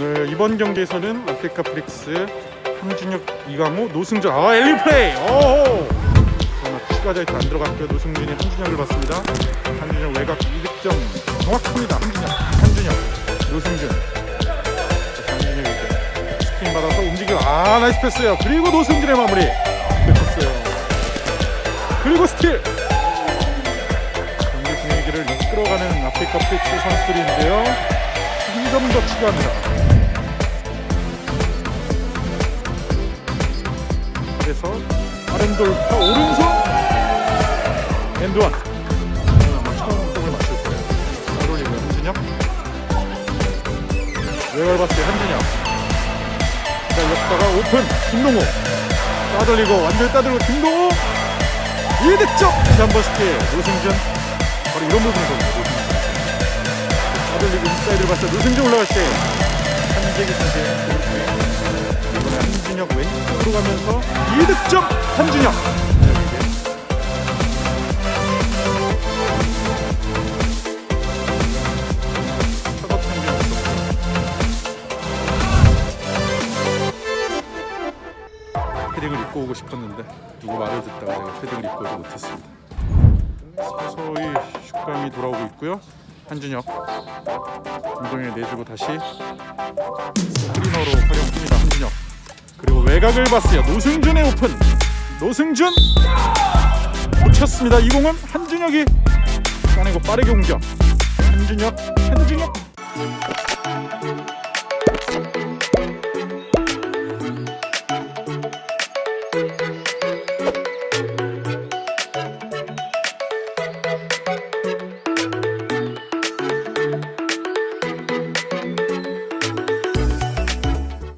오늘 이번 경기에서는 아프리카 프릭스 한준혁, 이강호, 노승준 아 alley-oop 플레이! 오 그러나 추가 자유투 안 들어갔고요. 노승준이 한준혁을 봤습니다. 한준혁 외곽 이득점 정확합니다. 한준혁 한준혁 노승준. 자, 한준혁 이제 스크린 받아서 움직여. 아 nice 패스요. 그리고 노승준의 마무리. 뺏었어요. 그리고 스틸! 경기 분위기를 이끌어가는 아프리카 프릭스 선수들인데요 더 추가합니다. 그래서 빠른 돌파 오른손. and one 아마 처음 골을 맞출 거예요. 잘 올리고요 한준혁. 외곽 봤어요 한준혁. 자 옆다가 오픈. 김동호. 따돌리고 완전히 따돌리고 김동호. 1득점! 다시 한번 스틸 노승준. 바로 이런 부분이거든요 노 승준 따돌리고 인사이드를 봤어요 노승준 올라갈 때 한재기 선수의 골 이번에 한준혁 왼쪽으로 가면서 2득점 한준혁. 패딩을 입고 오고 싶었는데 누구 말을 듣다가 제가 패딩을 입고 오지 못했습니다. 서서히 슛감이 돌아오고 있고요 한준혁. 김동현 내주고 다시 스크리너로 활용합니다 한준혁. 그리고 외곽을 봤어요. 노승준의 오픈. 노승준! 놓쳤습니다. 이 공은 한준혁이 꺼내고 빠르게 공격 한준혁